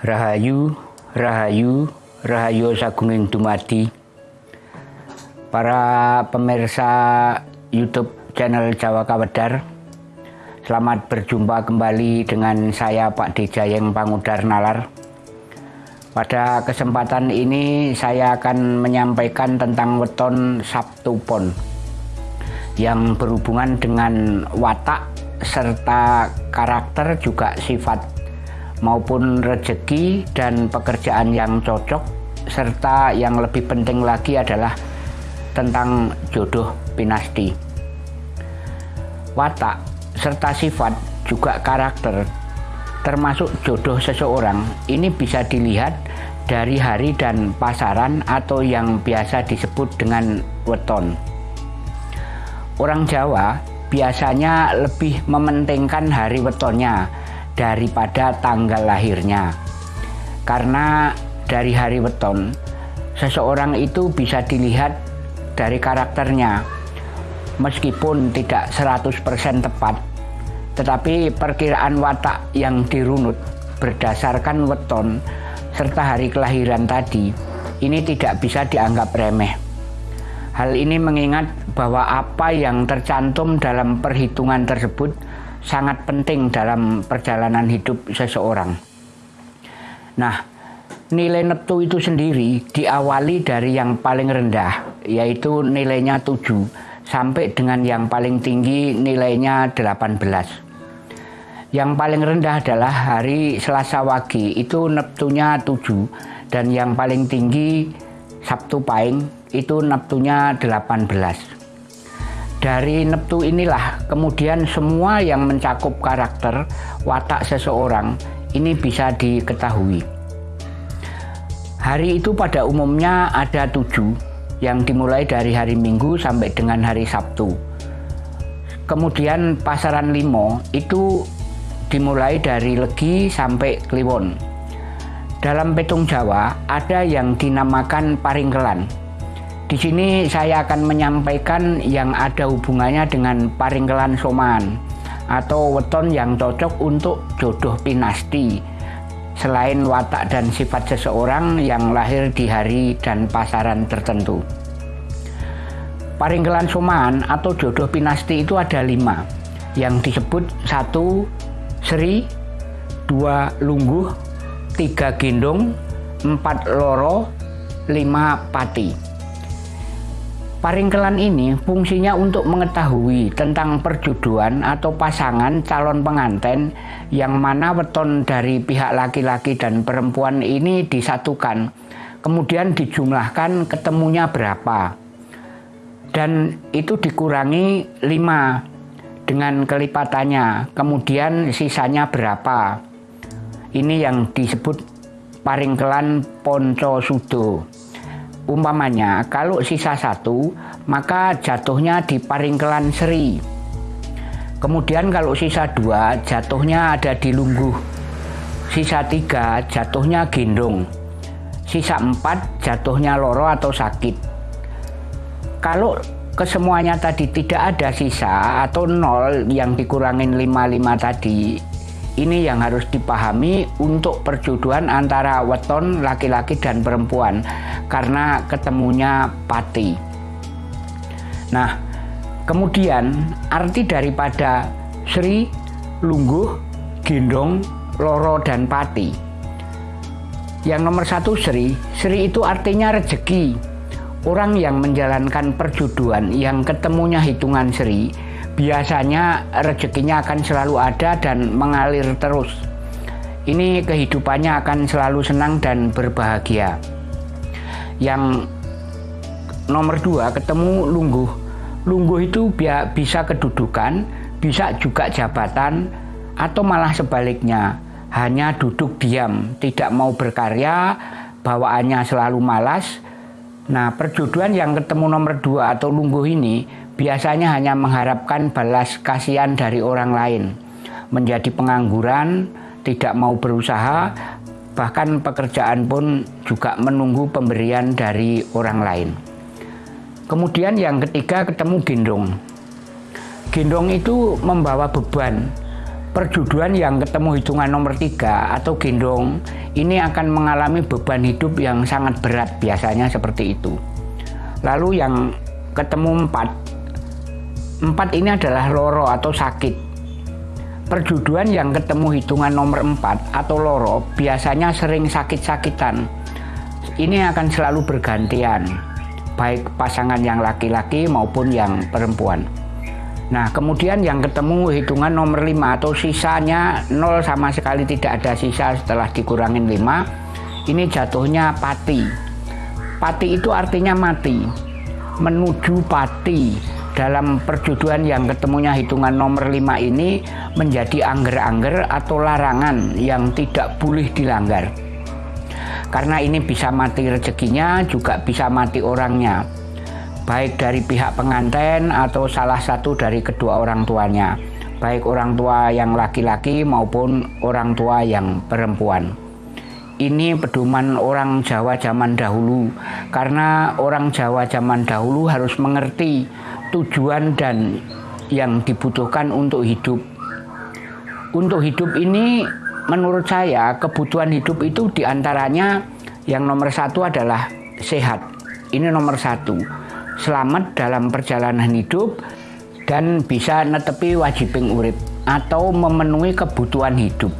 Rahayu, Rahayu, Rahayu Sagunging Dumadi. Para pemirsa YouTube channel Jawa Kawedar Selamat berjumpa kembali dengan saya Pak Dijayeng Pangudar Nalar. Pada kesempatan ini saya akan menyampaikan tentang weton Sabtu Pon Yang berhubungan dengan watak serta karakter juga sifat maupun rezeki dan pekerjaan yang cocok serta yang lebih penting lagi adalah tentang jodoh pinasti. Watak serta sifat juga karakter termasuk jodoh seseorang. Ini bisa dilihat dari hari dan pasaran atau yang biasa disebut dengan weton. Orang Jawa biasanya lebih mementingkan hari wetonnya daripada tanggal lahirnya. Karena dari hari weton, seseorang itu bisa dilihat dari karakternya. Meskipun tidak 100% tepat, tetapi perkiraan watak yang dirunut berdasarkan weton serta hari kelahiran tadi ini tidak bisa dianggap remeh. Hal ini mengingat bahwa apa yang tercantum dalam perhitungan tersebut sangat penting dalam perjalanan hidup seseorang. Nah, nilai neptu itu sendiri diawali dari yang paling rendah, yaitu nilainya 7, sampai dengan yang paling tinggi nilainya 18. Yang paling rendah adalah hari Selasa Wage, itu neptunya 7, dan yang paling tinggi Sabtu Paing, itu neptunya 18. Dari neptu inilah kemudian semua yang mencakup karakter watak seseorang ini bisa diketahui. Hari itu pada umumnya ada tujuh yang dimulai dari hari Minggu sampai dengan hari Sabtu. Kemudian pasaran limo itu dimulai dari Legi sampai Kliwon. Dalam petung Jawa ada yang dinamakan Paringkelan di sini saya akan menyampaikan yang ada hubungannya dengan paringkelan soman atau weton yang cocok untuk jodoh pinasti selain watak dan sifat seseorang yang lahir di hari dan pasaran tertentu. Paringkelan soman atau jodoh pinasti itu ada lima yang disebut satu seri, dua lungguh, tiga gendong, empat loro, lima pati. Paringkelan ini fungsinya untuk mengetahui tentang perjodohan atau pasangan calon pengantin yang mana weton dari pihak laki-laki dan perempuan ini disatukan. Kemudian dijumlahkan ketemunya berapa. Dan itu dikurangi 5 dengan kelipatannya. Kemudian sisanya berapa. Ini yang disebut paringkelan ponco sudo. Umpamanya kalau sisa satu maka jatuhnya di paringkelan seri. Kemudian kalau sisa dua jatuhnya ada di lungguh. Sisa tiga jatuhnya gendong. Sisa empat jatuhnya loro atau sakit. Kalau kesemuanya tadi tidak ada sisa atau nol yang dikurangin lima lima tadi ini yang harus dipahami untuk perjodohan antara weton laki-laki dan perempuan karena ketemunya pati. Nah, kemudian arti daripada Sri, Lungguh, Gendong, Loro, dan Pati. Yang nomor satu Sri, Sri itu artinya rezeki. Orang yang menjalankan perjodohan yang ketemunya hitungan Sri biasanya rezekinya akan selalu ada dan mengalir terus. Ini kehidupannya akan selalu senang dan berbahagia. Yang nomor dua ketemu lungguh. Lungguh itu bisa kedudukan, bisa juga jabatan, atau malah sebaliknya hanya duduk diam, tidak mau berkarya, bawaannya selalu malas. Nah, perjodohan yang ketemu nomor dua atau lungguh ini biasanya hanya mengharapkan balas kasihan dari orang lain, menjadi pengangguran, tidak mau berusaha, bahkan pekerjaan pun juga menunggu pemberian dari orang lain. Kemudian yang ketiga ketemu gendong. Gendong itu membawa beban. Perjuduan yang ketemu hitungan nomor tiga atau gendong ini akan mengalami beban hidup yang sangat berat biasanya seperti itu. Lalu yang ketemu empat, empat ini adalah loro atau sakit. Perjuduan yang ketemu hitungan nomor empat atau loro biasanya sering sakit-sakitan. Ini akan selalu bergantian, baik pasangan yang laki-laki maupun yang perempuan. Nah, kemudian yang ketemu hitungan nomor 5 atau sisanya 0 sama sekali tidak ada sisa setelah dikurangin 5. Ini jatuhnya pati. Pati itu artinya mati. Menuju pati. Dalam perjuduan yang ketemunya hitungan nomor 5 ini menjadi angger-angger atau larangan yang tidak boleh dilanggar. Karena ini bisa mati rezekinya, juga bisa mati orangnya baik dari pihak pengantin atau salah satu dari kedua orang tuanya, baik orang tua yang laki-laki maupun orang tua yang perempuan. Ini pedoman orang Jawa zaman dahulu, karena orang Jawa zaman dahulu harus mengerti tujuan dan yang dibutuhkan untuk hidup. Untuk hidup ini, menurut saya, kebutuhan hidup itu di antaranya yang nomor satu adalah sehat. Ini nomor satu selamat dalam perjalanan hidup dan bisa netepi wajibing urip atau memenuhi kebutuhan hidup.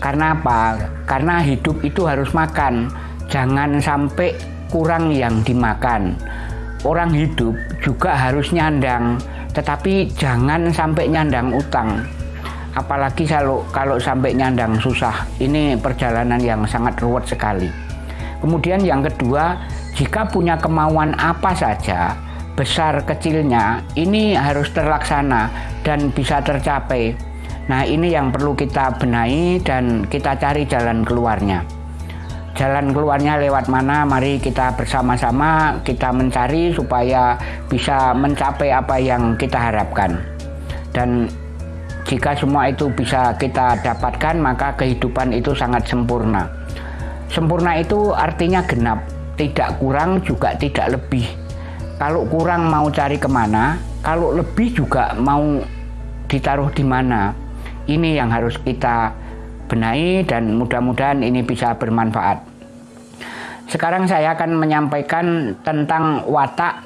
Karena apa? Karena hidup itu harus makan. Jangan sampai kurang yang dimakan. Orang hidup juga harus nyandang, tetapi jangan sampai nyandang utang. Apalagi kalau kalau sampai nyandang susah. Ini perjalanan yang sangat ruwet sekali. Kemudian yang kedua, jika punya kemauan apa saja, besar kecilnya, ini harus terlaksana dan bisa tercapai. Nah, ini yang perlu kita benahi dan kita cari jalan keluarnya. Jalan keluarnya lewat mana? Mari kita bersama-sama kita mencari supaya bisa mencapai apa yang kita harapkan. Dan jika semua itu bisa kita dapatkan, maka kehidupan itu sangat sempurna. Sempurna itu artinya genap tidak kurang juga tidak lebih. Kalau kurang mau cari ke mana, kalau lebih juga mau ditaruh di mana. Ini yang harus kita benahi dan mudah-mudahan ini bisa bermanfaat. Sekarang saya akan menyampaikan tentang watak,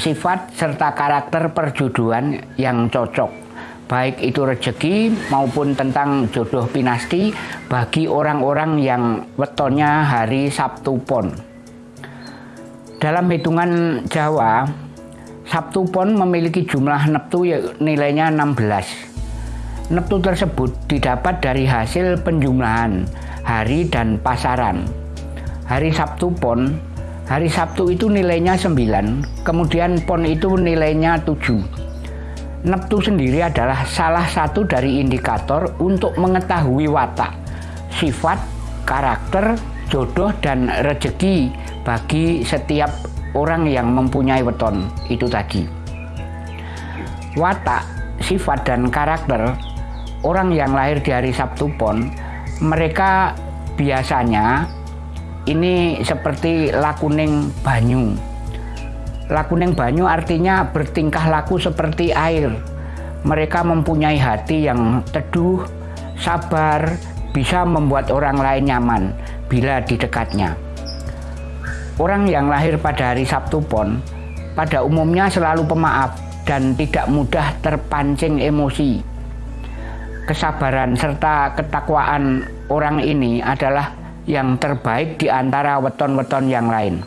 sifat, serta karakter perjodohan yang cocok. Baik itu rezeki maupun tentang jodoh pinasti bagi orang-orang yang wetonnya hari Sabtu Pon. Dalam hitungan Jawa, Sabtu Pon memiliki jumlah neptu ya, nilainya 16. Neptu tersebut didapat dari hasil penjumlahan hari dan pasaran. Hari Sabtu Pon, hari Sabtu itu nilainya 9, kemudian Pon itu nilainya 7. Neptu sendiri adalah salah satu dari indikator untuk mengetahui watak, sifat, karakter, jodoh, dan rezeki bagi setiap orang yang mempunyai weton itu tadi. Watak, sifat dan karakter orang yang lahir di hari Sabtu Pon, mereka biasanya ini seperti lakuning banyu. Lakuning banyu artinya bertingkah laku seperti air. Mereka mempunyai hati yang teduh, sabar, bisa membuat orang lain nyaman bila di dekatnya. Orang yang lahir pada hari Sabtu Pon pada umumnya selalu pemaaf dan tidak mudah terpancing emosi. Kesabaran serta ketakwaan orang ini adalah yang terbaik di antara weton-weton yang lain.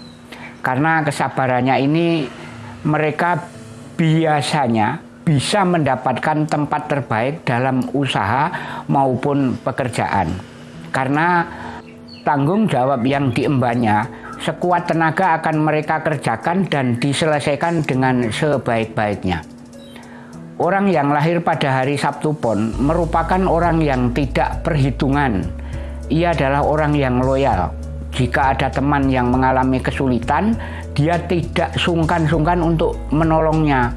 Karena kesabarannya ini mereka biasanya bisa mendapatkan tempat terbaik dalam usaha maupun pekerjaan. Karena tanggung jawab yang diembannya sekuat tenaga akan mereka kerjakan dan diselesaikan dengan sebaik-baiknya. Orang yang lahir pada hari Sabtu Pon merupakan orang yang tidak perhitungan. Ia adalah orang yang loyal. Jika ada teman yang mengalami kesulitan, dia tidak sungkan-sungkan untuk menolongnya.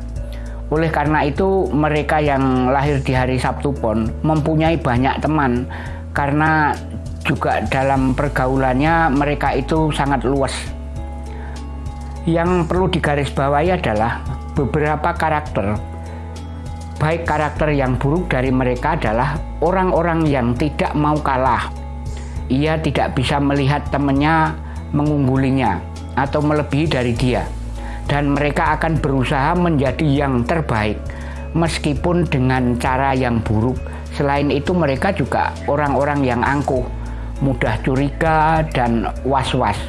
Oleh karena itu, mereka yang lahir di hari Sabtu Pon mempunyai banyak teman karena juga dalam pergaulannya mereka itu sangat luas. Yang perlu digarisbawahi adalah beberapa karakter. Baik karakter yang buruk dari mereka adalah orang-orang yang tidak mau kalah, ia tidak bisa melihat temannya mengunggulinya atau melebihi dari dia. Dan mereka akan berusaha menjadi yang terbaik meskipun dengan cara yang buruk. Selain itu mereka juga orang-orang yang angkuh, mudah curiga dan was-was.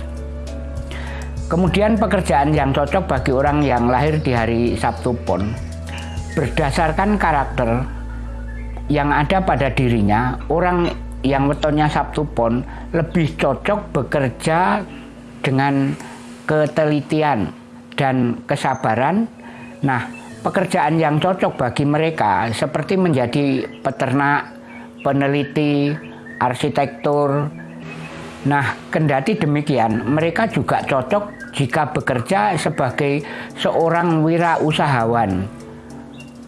Kemudian pekerjaan yang cocok bagi orang yang lahir di hari Sabtu Pon berdasarkan karakter yang ada pada dirinya, orang yang wetonnya Sabtu Pon lebih cocok bekerja dengan ketelitian dan kesabaran. Nah, pekerjaan yang cocok bagi mereka seperti menjadi peternak, peneliti, arsitektur. Nah, kendati demikian, mereka juga cocok jika bekerja sebagai seorang wirausahawan.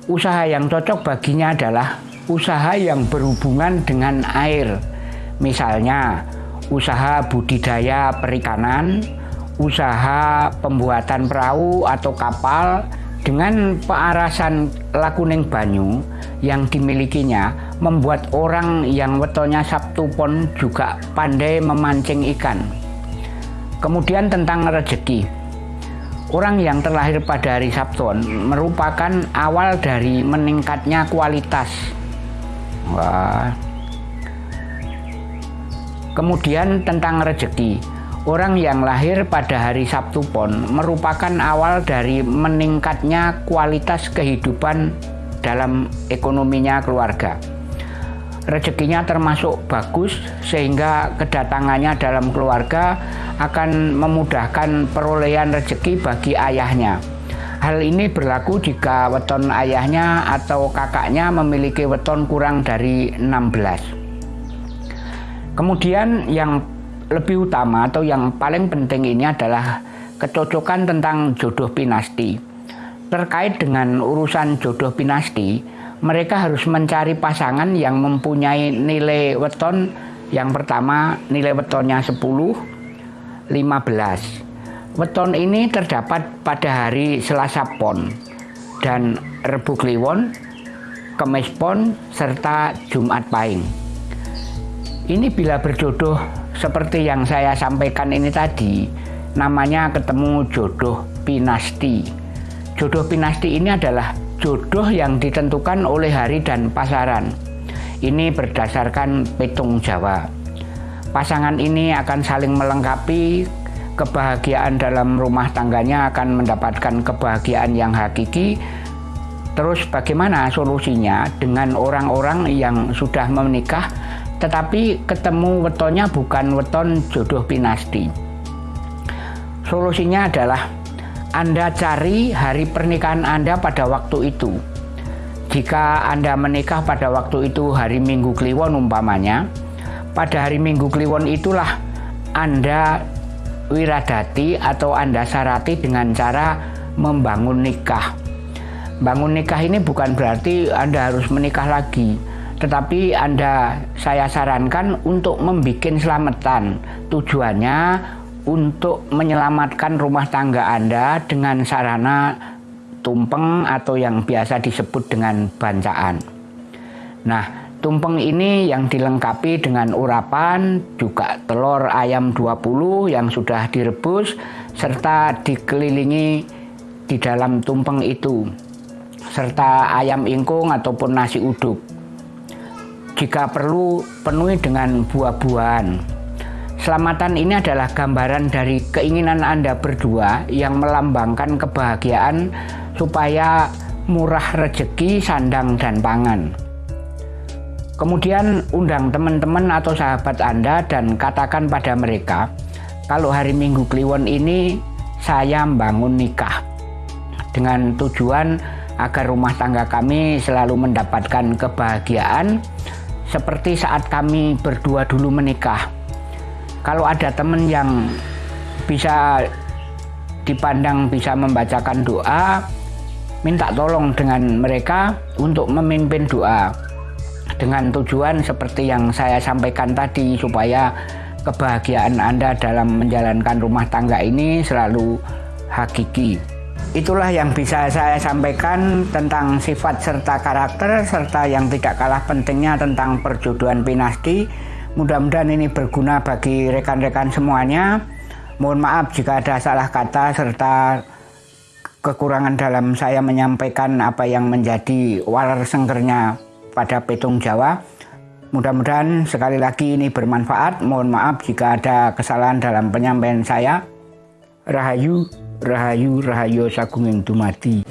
Usaha yang cocok baginya adalah usaha yang berhubungan dengan air. Misalnya, usaha budidaya perikanan, usaha pembuatan perahu atau kapal dengan pearasan lakuning banyu yang dimilikinya membuat orang yang wetonya Sabtu Pon juga pandai memancing ikan. Kemudian tentang rezeki. Orang yang terlahir pada hari Sabtu merupakan awal dari meningkatnya kualitas. Wah. Kemudian tentang rezeki. Orang yang lahir pada hari Sabtu Pon merupakan awal dari meningkatnya kualitas kehidupan dalam ekonominya keluarga rezekinya termasuk bagus sehingga kedatangannya dalam keluarga akan memudahkan perolehan rezeki bagi ayahnya. Hal ini berlaku jika weton ayahnya atau kakaknya memiliki weton kurang dari 16. Kemudian yang lebih utama atau yang paling penting ini adalah kecocokan tentang jodoh pinasti. Terkait dengan urusan jodoh pinasti, mereka harus mencari pasangan yang mempunyai nilai weton yang pertama nilai wetonnya 10 15 weton ini terdapat pada hari Selasa Pon dan Rebu Kliwon Kemis Pon serta Jumat Pahing ini bila berjodoh seperti yang saya sampaikan ini tadi namanya ketemu jodoh pinasti jodoh pinasti ini adalah jodoh yang ditentukan oleh hari dan pasaran. Ini berdasarkan petung Jawa. Pasangan ini akan saling melengkapi kebahagiaan dalam rumah tangganya akan mendapatkan kebahagiaan yang hakiki. Terus bagaimana solusinya dengan orang-orang yang sudah menikah tetapi ketemu wetonnya bukan weton jodoh pinasti. Solusinya adalah anda cari hari pernikahan Anda pada waktu itu. Jika Anda menikah pada waktu itu hari Minggu Kliwon umpamanya, pada hari Minggu Kliwon itulah Anda wiradati atau Anda sarati dengan cara membangun nikah. Bangun nikah ini bukan berarti Anda harus menikah lagi, tetapi Anda saya sarankan untuk membuat selamatan. Tujuannya untuk menyelamatkan rumah tangga Anda dengan sarana tumpeng atau yang biasa disebut dengan bancaan. Nah, tumpeng ini yang dilengkapi dengan urapan, juga telur ayam 20 yang sudah direbus, serta dikelilingi di dalam tumpeng itu, serta ayam ingkung ataupun nasi uduk. Jika perlu, penuhi dengan buah-buahan. Selamatan ini adalah gambaran dari keinginan Anda berdua yang melambangkan kebahagiaan supaya murah rezeki, sandang, dan pangan. Kemudian undang teman-teman atau sahabat Anda dan katakan pada mereka, kalau hari Minggu Kliwon ini saya membangun nikah dengan tujuan agar rumah tangga kami selalu mendapatkan kebahagiaan seperti saat kami berdua dulu menikah. Kalau ada teman yang bisa dipandang bisa membacakan doa minta tolong dengan mereka untuk memimpin doa dengan tujuan seperti yang saya sampaikan tadi supaya kebahagiaan Anda dalam menjalankan rumah tangga ini selalu hakiki. Itulah yang bisa saya sampaikan tentang sifat serta karakter serta yang tidak kalah pentingnya tentang perjodohan pinasti Mudah-mudahan ini berguna bagi rekan-rekan semuanya. Mohon maaf jika ada salah kata serta kekurangan dalam saya menyampaikan apa yang menjadi walar sengkernya pada petung Jawa. Mudah-mudahan sekali lagi ini bermanfaat. Mohon maaf jika ada kesalahan dalam penyampaian saya. Rahayu, Rahayu, Rahayu Sagunging Dumadi.